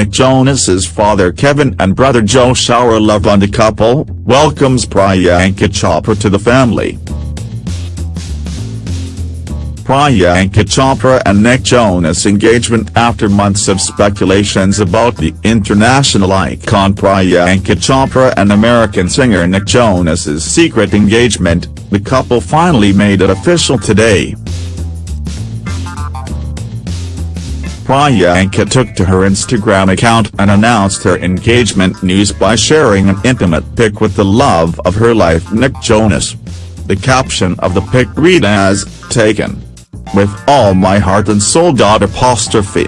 Nick Jonas's father Kevin and brother Joe shower love on the couple, welcomes Priyanka Chopra to the family. Priyanka Chopra and Nick Jonas engagement After months of speculations about the international icon Priyanka Chopra and American singer Nick Jonas's secret engagement, the couple finally made it official today. Priyanka took to her Instagram account and announced her engagement news by sharing an intimate pic with the love of her life Nick Jonas. The caption of the pic read as, taken. With all my heart and soul. Apostrophe.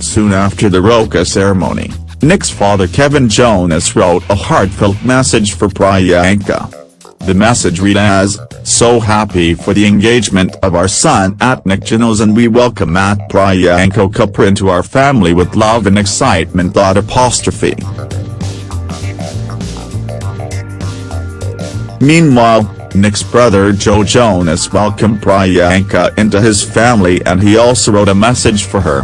Soon after the Roka ceremony, Nick's father Kevin Jonas wrote a heartfelt message for Priyanka. The message read as, so happy for the engagement of our son at Nick Jonas and we welcome at Priyanka Chopra into our family with love and excitement. Apostrophe. Meanwhile, Nick's brother Joe Jonas welcomed Priyanka into his family and he also wrote a message for her.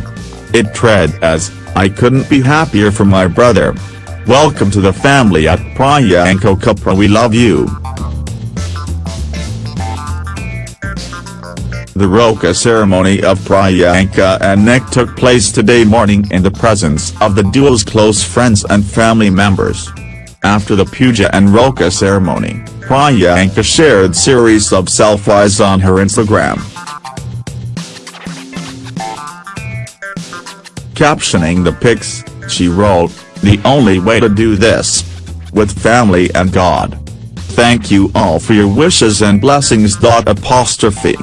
It read as, I couldn't be happier for my brother. Welcome to the family at Priyanka Chopra we love you. The Roka ceremony of Priyanka and Nick took place today morning in the presence of the duo's close friends and family members. After the puja and Roka ceremony, Priyanka shared series of selfies on her Instagram. Captioning the pics, she wrote, the only way to do this. With family and God. Thank you all for your wishes and blessings. Apostrophe.